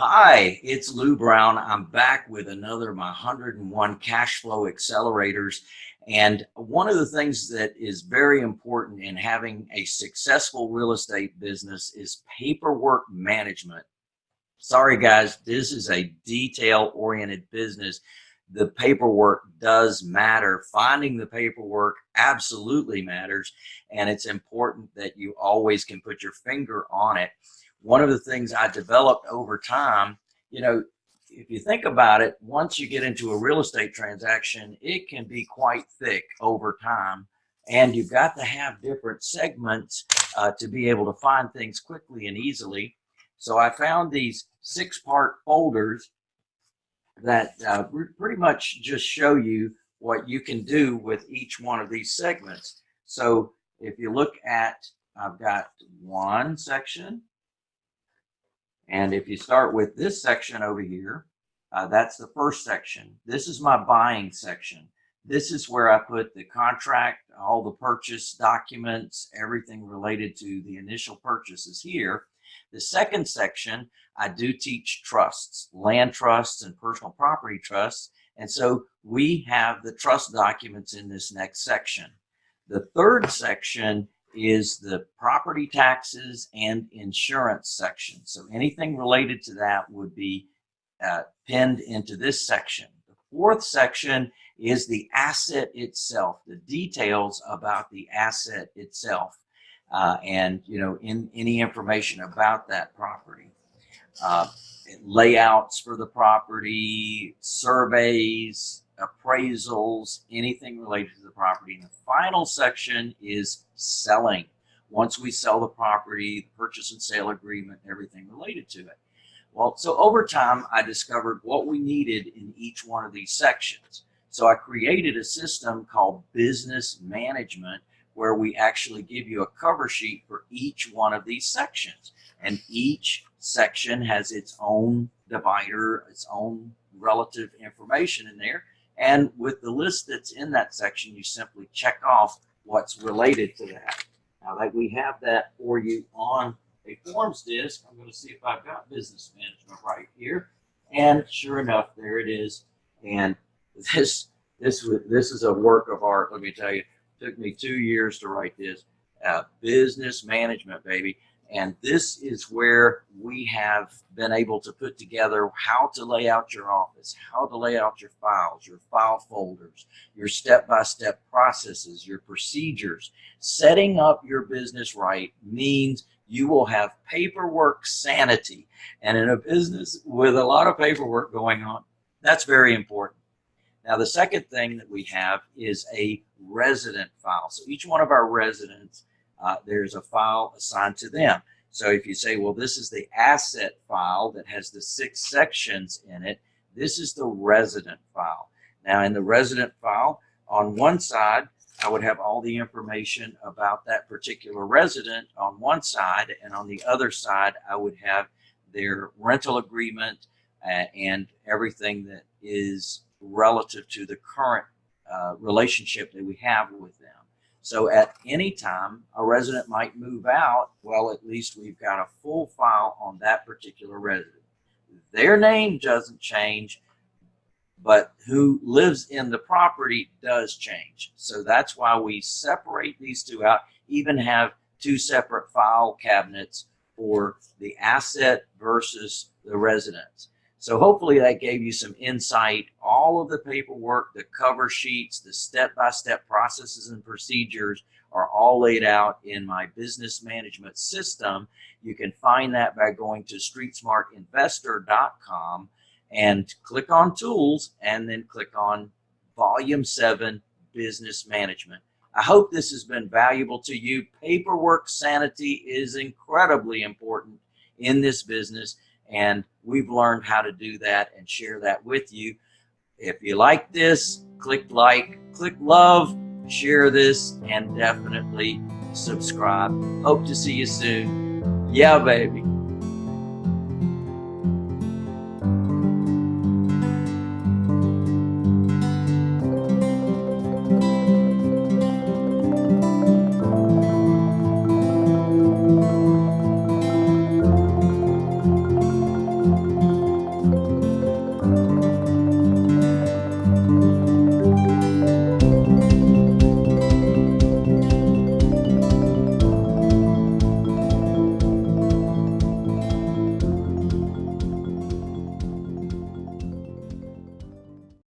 Hi, it's Lou Brown. I'm back with another my 101 cash flow accelerators. And one of the things that is very important in having a successful real estate business is paperwork management. Sorry guys, this is a detail oriented business. The paperwork does matter. Finding the paperwork absolutely matters. And it's important that you always can put your finger on it one of the things I developed over time, you know, if you think about it, once you get into a real estate transaction, it can be quite thick over time. And you've got to have different segments uh, to be able to find things quickly and easily. So I found these six part folders that uh, pretty much just show you what you can do with each one of these segments. So if you look at, I've got one section, and if you start with this section over here, uh, that's the first section. This is my buying section. This is where I put the contract, all the purchase documents, everything related to the initial purchases here. The second section, I do teach trusts, land trusts and personal property trusts. And so we have the trust documents in this next section. The third section is the property taxes and insurance section. So anything related to that would be uh, pinned into this section. The fourth section is the asset itself, the details about the asset itself, uh, and you know, in any information about that property. Uh, layouts for the property, surveys, appraisals, anything related to the property. And the final section is selling. Once we sell the property, the purchase and sale agreement, everything related to it. Well, so over time, I discovered what we needed in each one of these sections. So I created a system called business management where we actually give you a cover sheet for each one of these sections. And each section has its own divider, its own relative information in there. And with the list that's in that section, you simply check off what's related to that. Now that we have that for you on a forms disk, I'm going to see if I've got business management right here. And sure enough, there it is. And this this this is a work of art. Let me tell you, took me two years to write this. Uh, business management, baby. And this is where we have been able to put together how to lay out your office, how to lay out your files, your file folders, your step-by-step -step processes, your procedures. Setting up your business right means you will have paperwork sanity. And in a business with a lot of paperwork going on, that's very important. Now, the second thing that we have is a resident file. So each one of our residents uh, there's a file assigned to them. So if you say, well, this is the asset file that has the six sections in it, this is the resident file. Now in the resident file, on one side, I would have all the information about that particular resident on one side, and on the other side, I would have their rental agreement uh, and everything that is relative to the current uh, relationship that we have with them. So at any time, a resident might move out. Well, at least we've got a full file on that particular resident. Their name doesn't change, but who lives in the property does change. So that's why we separate these two out, even have two separate file cabinets for the asset versus the residence. So hopefully that gave you some insight. All of the paperwork, the cover sheets, the step-by-step -step processes and procedures are all laid out in my business management system. You can find that by going to streetsmartinvestor.com and click on tools and then click on volume seven business management. I hope this has been valuable to you. Paperwork sanity is incredibly important in this business and we've learned how to do that and share that with you. If you like this, click like, click love, share this, and definitely subscribe. Hope to see you soon. Yeah, baby.